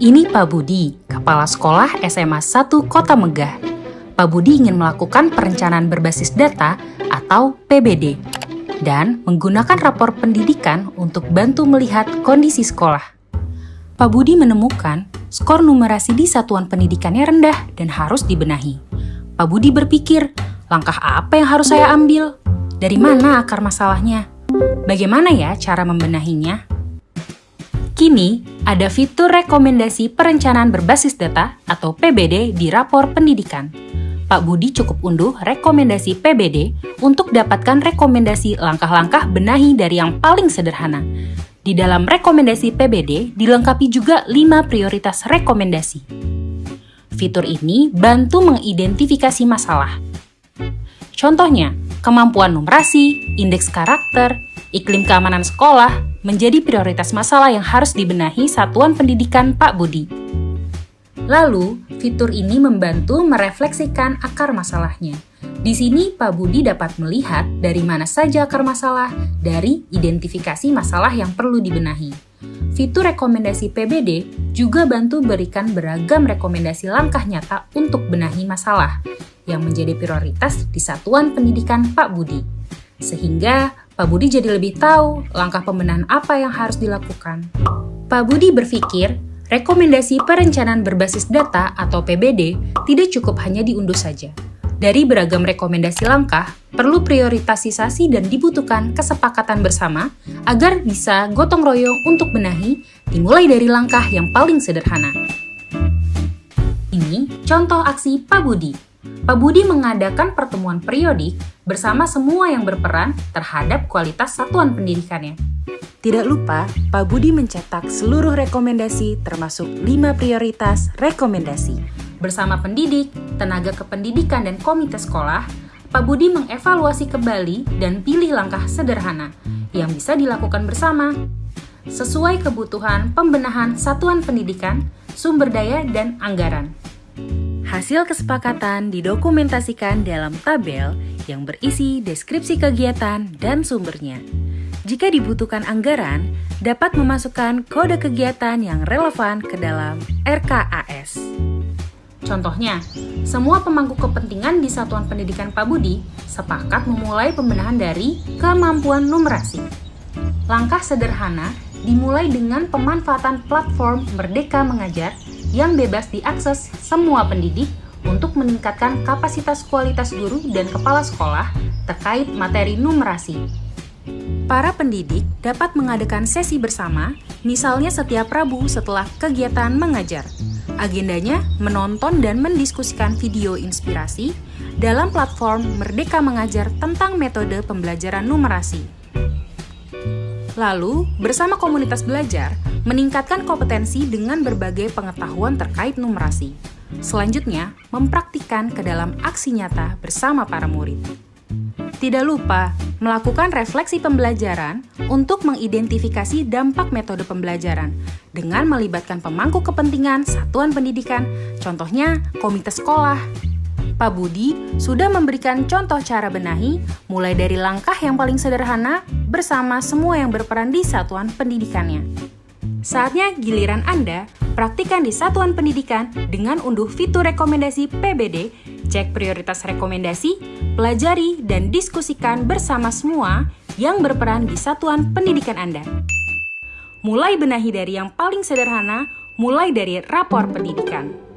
Ini Pak Budi, Kepala Sekolah SMA 1 Kota Megah. Pak Budi ingin melakukan perencanaan berbasis data atau PBD dan menggunakan rapor pendidikan untuk bantu melihat kondisi sekolah. Pak Budi menemukan skor numerasi di satuan pendidikannya rendah dan harus dibenahi. Pak Budi berpikir, langkah apa yang harus saya ambil? Dari mana akar masalahnya? Bagaimana ya cara membenahinya? Kini, ada fitur rekomendasi perencanaan berbasis data atau PBD di rapor pendidikan. Pak Budi cukup unduh rekomendasi PBD untuk dapatkan rekomendasi langkah-langkah benahi dari yang paling sederhana. Di dalam rekomendasi PBD dilengkapi juga 5 prioritas rekomendasi. Fitur ini bantu mengidentifikasi masalah. Contohnya, kemampuan numerasi, indeks karakter, iklim keamanan sekolah, menjadi prioritas masalah yang harus dibenahi satuan pendidikan Pak Budi. Lalu, fitur ini membantu merefleksikan akar masalahnya. Di sini Pak Budi dapat melihat dari mana saja akar masalah dari identifikasi masalah yang perlu dibenahi. Fitur rekomendasi PBD juga bantu berikan beragam rekomendasi langkah nyata untuk benahi masalah yang menjadi prioritas di satuan pendidikan Pak Budi. Sehingga Pak Budi jadi lebih tahu langkah pembenahan apa yang harus dilakukan. Pak Budi berpikir, rekomendasi perencanaan berbasis data atau PBD tidak cukup hanya diunduh saja. Dari beragam rekomendasi langkah, perlu prioritasisasi dan dibutuhkan kesepakatan bersama agar bisa gotong royong untuk benahi dimulai dari langkah yang paling sederhana. Ini contoh aksi Pak Budi. Pak Budi mengadakan pertemuan periodik bersama semua yang berperan terhadap kualitas satuan pendidikannya. Tidak lupa, Pak Budi mencetak seluruh rekomendasi termasuk 5 prioritas rekomendasi. Bersama pendidik, tenaga kependidikan, dan komite sekolah, Pak Budi mengevaluasi kembali dan pilih langkah sederhana yang bisa dilakukan bersama sesuai kebutuhan pembenahan satuan pendidikan, sumber daya, dan anggaran. Hasil kesepakatan didokumentasikan dalam tabel yang berisi deskripsi kegiatan dan sumbernya. Jika dibutuhkan anggaran, dapat memasukkan kode kegiatan yang relevan ke dalam RKAS. Contohnya, semua pemangku kepentingan di Satuan Pendidikan Pak Budi sepakat memulai pembenahan dari kemampuan numerasi. Langkah sederhana dimulai dengan pemanfaatan platform Merdeka Mengajar yang bebas diakses semua pendidik untuk meningkatkan kapasitas kualitas guru dan kepala sekolah terkait materi numerasi. Para pendidik dapat mengadakan sesi bersama, misalnya setiap Rabu setelah kegiatan mengajar. Agendanya menonton dan mendiskusikan video inspirasi dalam platform Merdeka Mengajar tentang metode pembelajaran numerasi. Lalu, bersama komunitas belajar, meningkatkan kompetensi dengan berbagai pengetahuan terkait numerasi. Selanjutnya, mempraktikkan ke dalam aksi nyata bersama para murid. Tidak lupa melakukan refleksi pembelajaran untuk mengidentifikasi dampak metode pembelajaran dengan melibatkan pemangku kepentingan satuan pendidikan, contohnya komite sekolah, Pak Budi sudah memberikan contoh cara benahi, mulai dari langkah yang paling sederhana bersama semua yang berperan di satuan pendidikannya. Saatnya giliran Anda praktikan di satuan pendidikan dengan unduh fitur rekomendasi PBD, cek prioritas rekomendasi, pelajari, dan diskusikan bersama semua yang berperan di satuan pendidikan Anda. Mulai benahi dari yang paling sederhana, mulai dari rapor pendidikan.